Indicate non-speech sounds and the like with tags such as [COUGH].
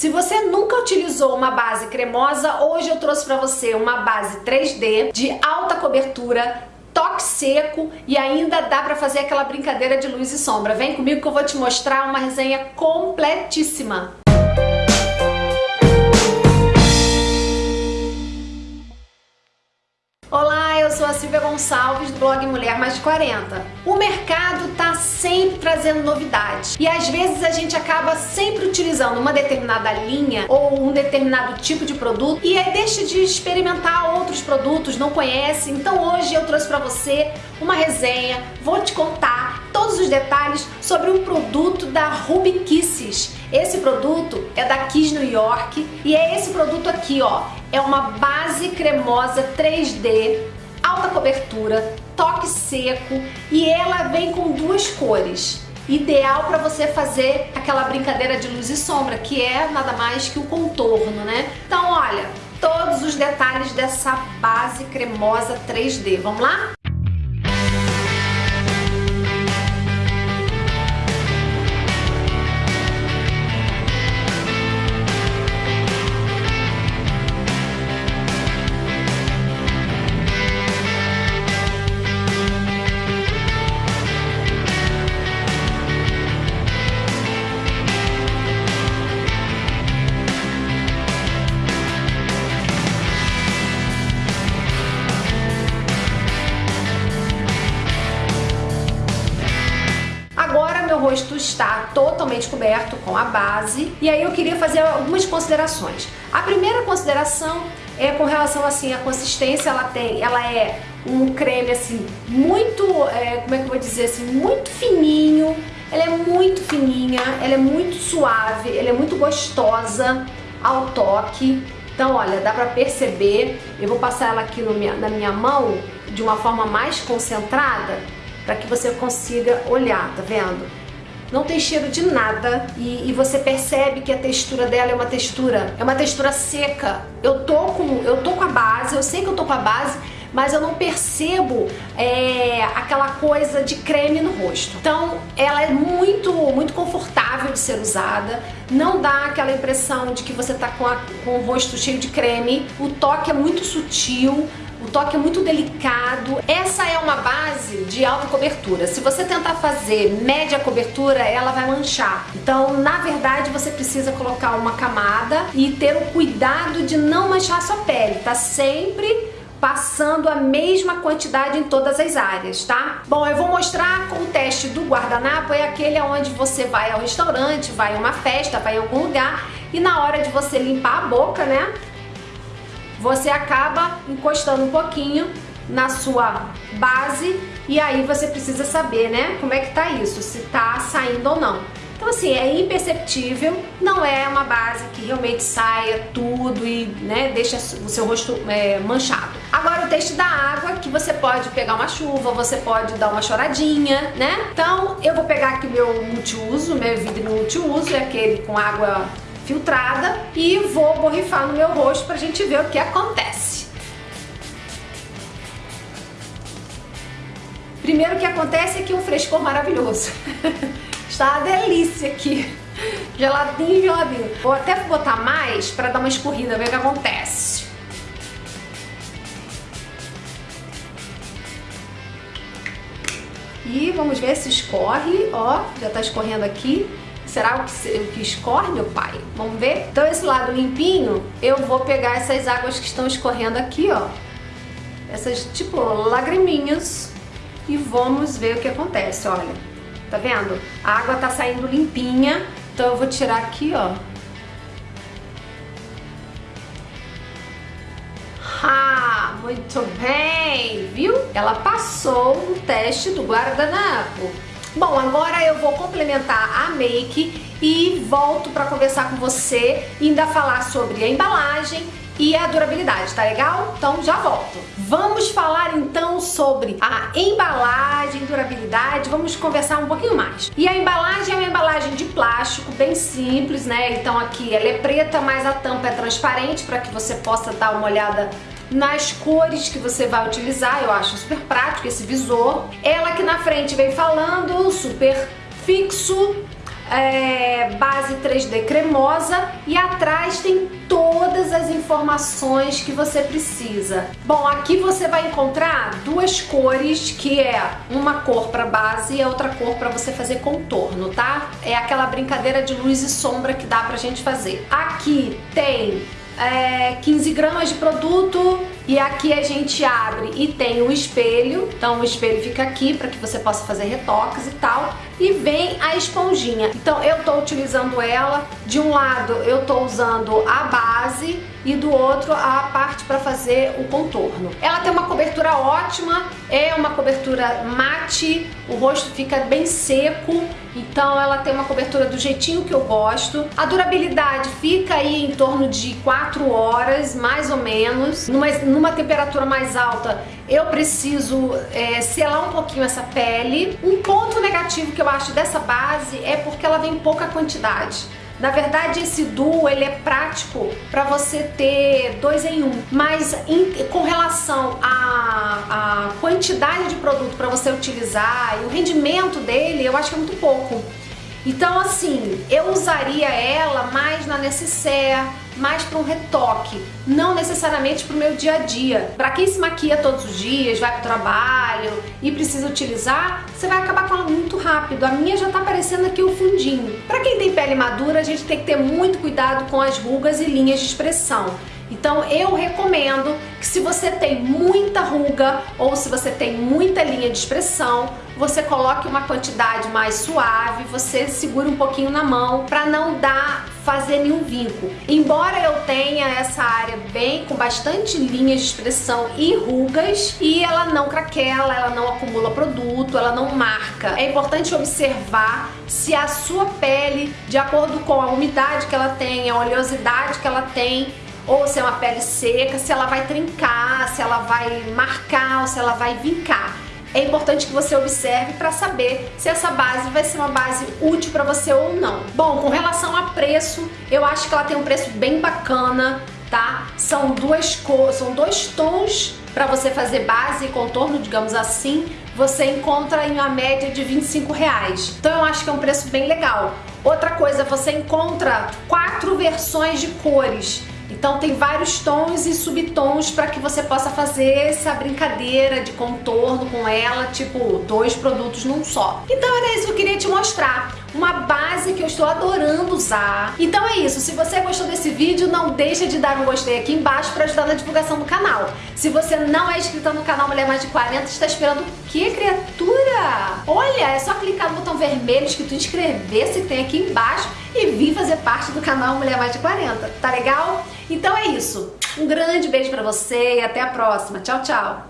Se você nunca utilizou uma base cremosa, hoje eu trouxe para você uma base 3D de alta cobertura, toque seco e ainda dá para fazer aquela brincadeira de luz e sombra. Vem comigo que eu vou te mostrar uma resenha completíssima. Gonçalves do blog Mulher Mais de 40. O mercado tá sempre trazendo novidades e às vezes a gente acaba sempre utilizando uma determinada linha ou um determinado tipo de produto e aí deixa de experimentar outros produtos, não conhece. Então hoje eu trouxe para você uma resenha, vou te contar todos os detalhes sobre um produto da Ruby Kisses. Esse produto é da Kiss New York e é esse produto aqui, ó. É uma base cremosa 3D, alta cobertura, toque seco e ela vem com duas cores. Ideal para você fazer aquela brincadeira de luz e sombra, que é nada mais que o contorno, né? Então, olha, todos os detalhes dessa base cremosa 3D. Vamos lá? Está totalmente coberto com a base e aí eu queria fazer algumas considerações. A primeira consideração é com relação assim à consistência, ela tem, ela é um creme assim muito, é, como é que eu vou dizer assim, muito fininho, ela é muito fininha, ela é muito suave, ela é muito gostosa ao toque. Então, olha, dá pra perceber, eu vou passar ela aqui minha, na minha mão de uma forma mais concentrada para que você consiga olhar, tá vendo? Não tem cheiro de nada e, e, você percebe que a textura dela é uma textura, é uma textura seca. Eu tô com, eu tô com a base, eu sei que eu tô com a base, mas eu não percebo é, aquela coisa de creme no rosto. Então ela é muito, muito confortável de ser usada, não dá aquela impressão de que você tá com, a, com o rosto cheio de creme, o toque é muito sutil, o toque é muito delicado. Essa é uma base de alta cobertura. Se você tentar fazer média cobertura, ela vai manchar. Então, na verdade, você precisa colocar uma camada e ter o cuidado de não manchar a sua pele. Tá sempre passando a mesma quantidade em todas as áreas, tá? Bom, eu vou mostrar o teste do guardanapo, é aquele onde você vai ao restaurante, vai a uma festa, vai em algum lugar e na hora de você limpar a boca, né, você acaba encostando um pouquinho na sua base e aí você precisa saber, né, como é que tá isso, se tá saindo ou não. Então assim, é imperceptível, não é uma base que realmente saia tudo e né, deixa o seu rosto é, manchado. Agora o teste da água, que você pode pegar uma chuva, você pode dar uma choradinha, né? Então eu vou pegar aqui meu multiuso, meu vidro multiuso, é aquele com água filtrada e vou borrifar no meu rosto pra gente ver o que acontece. Primeiro que acontece é que um frescor maravilhoso. [LAUGHS] Está uma delícia aqui. Geladinho, geladinho. Vou até botar mais para dar uma escorrida, ver o que acontece. E vamos ver se escorre. Ó, já tá escorrendo aqui. Será o que, o que escorre, meu pai? Vamos ver? Então esse lado limpinho, eu vou pegar essas águas que estão escorrendo aqui, ó. Essas, tipo, lagriminhas. E vamos ver o que acontece, olha. Tá vendo? A água tá saindo limpinha. Então eu vou tirar aqui, ó. Ah, muito bem, viu? Ela passou no teste do guardanapo. Bom, agora eu vou complementar a make e volto para conversar com você e ainda falar sobre a embalagem e a durabilidade, tá legal? Então já volto. Vamos falar então sobre a embalagem, durabilidade, vamos conversar um pouquinho mais. E a embalagem é uma embalagem de plástico, bem simples, né? Então aqui ela é preta, mas a tampa é transparente para que você possa dar uma olhada nas cores que você vai utilizar, eu acho super prático esse visor. Ela aqui na frente vem falando, super fixo, é, base 3D cremosa e atrás tem todas as informações que você precisa. Bom, aqui você vai encontrar duas cores, que é uma cor para base e outra cor para você fazer contorno, tá? É aquela brincadeira de luz e sombra que dá pra gente fazer. Aqui tem é, 15 gramas de produto e aqui a gente abre e tem o espelho, então o espelho fica aqui para que você possa fazer retoques e tal, e vem a esponjinha. Então eu tô utilizando ela, de um lado eu tô usando a base e do outro a parte para fazer o contorno. Ela tem uma cobertura ótima, é uma cobertura mate, o rosto fica bem seco, então ela tem uma cobertura do jeitinho que eu gosto. A durabilidade fica aí em torno de 4 horas, mais ou menos. Numa, numa temperatura mais alta, eu preciso é, selar um pouquinho essa pele. Um ponto negativo que eu acho dessa base é porque ela vem pouca quantidade. Na verdade, esse duo ele é prático para você ter dois em um, mas em, com relação à, à quantidade de produto para você utilizar e o rendimento dele, eu acho que é muito pouco. Então assim, eu usaria ela mais na necessaire, mais para um retoque, não necessariamente para o meu dia a dia. Para quem se maquia todos os dias, vai para o trabalho e precisa utilizar, você vai acabar com ela muito rápido. A minha já está aparecendo aqui o fundinho. Para quem tem pele madura, a gente tem que ter muito cuidado com as rugas e linhas de expressão. Então eu recomendo que se você tem muita ruga ou se você tem muita linha de expressão, você coloque uma quantidade mais suave, você segura um pouquinho na mão para não dar fazer nenhum vinco. Embora eu tenha essa área bem com bastante linhas de expressão e rugas e ela não craquela, ela não acumula produto, ela não marca. É importante observar se a sua pele, de acordo com a umidade que ela tem, a oleosidade que ela tem, ou se é uma pele seca, se ela vai trincar, se ela vai marcar ou se ela vai vincar. É importante que você observe para saber se essa base vai ser uma base útil para você ou não. Bom, com relação a preço, eu acho que ela tem um preço bem bacana, tá? São duas cores, são dois tons para você fazer base e contorno, digamos assim, você encontra em uma média de 25 reais. Então eu acho que é um preço bem legal. Outra coisa, você encontra quatro versões de cores. Então tem vários tons e subtons para que você possa fazer essa brincadeira de contorno com ela, tipo dois produtos num só. Então era isso que eu queria te mostrar uma base que eu estou adorando usar. Então é isso, se você gostou desse vídeo, não deixa de dar um gostei aqui embaixo para ajudar na divulgação do canal. Se você não é inscrito no canal Mulher Mais de 40, está esperando o que, criatura? Olha, é só clicar no botão vermelho escrito inscrever-se que tem aqui embaixo e vir fazer parte do canal Mulher Mais de 40, tá legal? Então é isso. Um grande beijo pra você e até a próxima. Tchau, tchau!